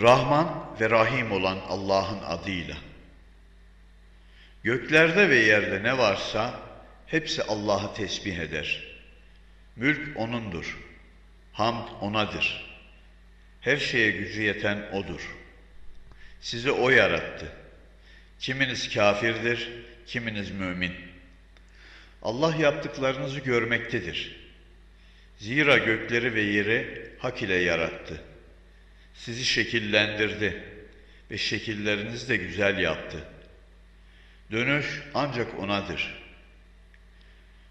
Rahman ve Rahim olan Allah'ın adıyla. Göklerde ve yerde ne varsa hepsi Allah'ı tesbih eder. Mülk O'nundur. Hamd O'nadır. Her şeye gücü yeten O'dur. Sizi O yarattı. Kiminiz kafirdir, kiminiz mümin. Allah yaptıklarınızı görmektedir. Zira gökleri ve yeri hak ile yarattı. Sizi şekillendirdi ve şekillerinizi de güzel yaptı. Dönüş ancak O'nadır.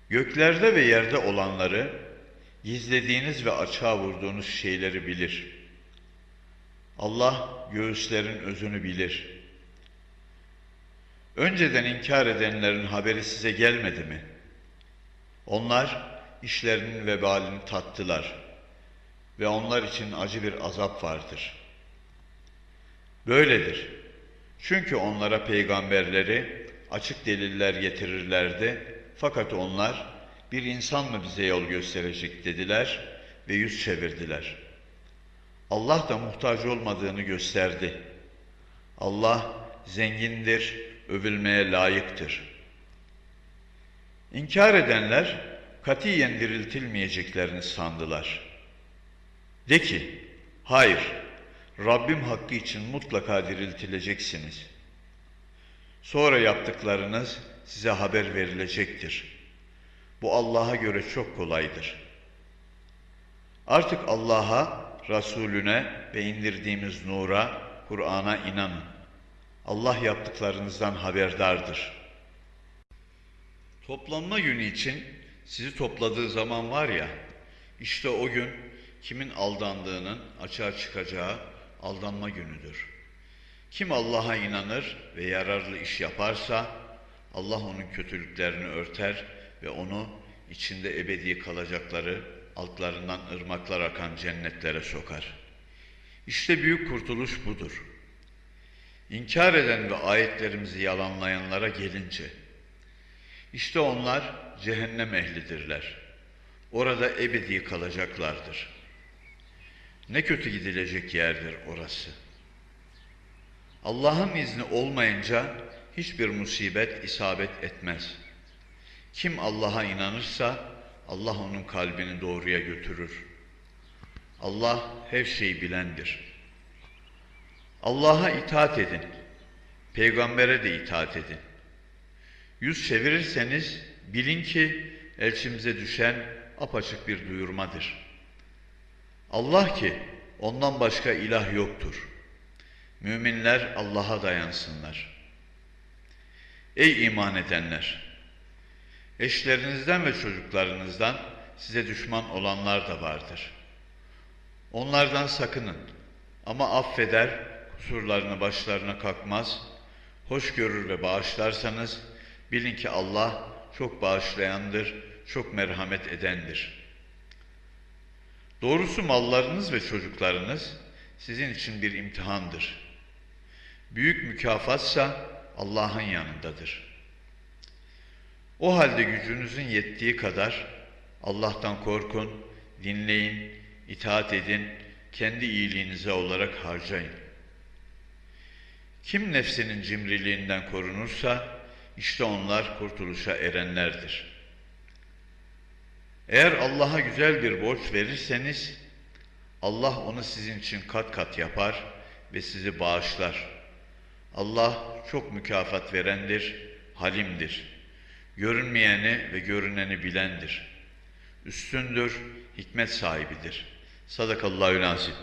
Göklerde ve yerde olanları, gizlediğiniz ve açığa vurduğunuz şeyleri bilir. Allah göğüslerin özünü bilir. Önceden inkar edenlerin haberi size gelmedi mi? Onlar işlerinin vebalini tattılar ve onlar için acı bir azap vardır. Böyledir. Çünkü onlara peygamberleri açık deliller getirirlerdi fakat onlar bir insan mı bize yol gösterecek dediler ve yüz çevirdiler. Allah da muhtaç olmadığını gösterdi. Allah zengindir, övülmeye layıktır. İnkar edenler katiyen diriltilmeyeceklerini sandılar. De ki, hayır, Rabbim hakkı için mutlaka diriltileceksiniz. Sonra yaptıklarınız size haber verilecektir. Bu Allah'a göre çok kolaydır. Artık Allah'a, Resulüne ve indirdiğimiz nura, Kur'an'a inanın. Allah yaptıklarınızdan haberdardır. Toplanma günü için sizi topladığı zaman var ya, işte o gün kimin aldandığının açığa çıkacağı aldanma günüdür. Kim Allah'a inanır ve yararlı iş yaparsa Allah onun kötülüklerini örter ve onu içinde ebedi kalacakları altlarından ırmaklar akan cennetlere sokar. İşte büyük kurtuluş budur. İnkar eden ve ayetlerimizi yalanlayanlara gelince, işte onlar cehennem ehlidirler. Orada ebedi kalacaklardır. Ne kötü gidilecek yerdir orası. Allah'ın izni olmayınca hiçbir musibet isabet etmez. Kim Allah'a inanırsa Allah onun kalbini doğruya götürür. Allah her şeyi bilendir. Allah'a itaat edin. Peygambere de itaat edin. Yüz çevirirseniz bilin ki elçimize düşen apaçık bir duyurmadır. Allah ki ondan başka ilah yoktur. Müminler Allah'a dayansınlar. Ey iman edenler! Eşlerinizden ve çocuklarınızdan size düşman olanlar da vardır. Onlardan sakının ama affeder, kusurlarını başlarına kalkmaz, hoş görür ve bağışlarsanız bilin ki Allah çok bağışlayandır, çok merhamet edendir. Doğrusu mallarınız ve çocuklarınız sizin için bir imtihandır. Büyük mükafatsa Allah'ın yanındadır. O halde gücünüzün yettiği kadar Allah'tan korkun, dinleyin, itaat edin, kendi iyiliğinize olarak harcayın. Kim nefsinin cimriliğinden korunursa işte onlar kurtuluşa erenlerdir. Eğer Allah'a güzel bir borç verirseniz Allah onu sizin için kat kat yapar ve sizi bağışlar. Allah çok mükafat verendir, halimdir. Görünmeyeni ve görüneni bilendir. Üstündür, hikmet sahibidir. Sadakallahu lazim.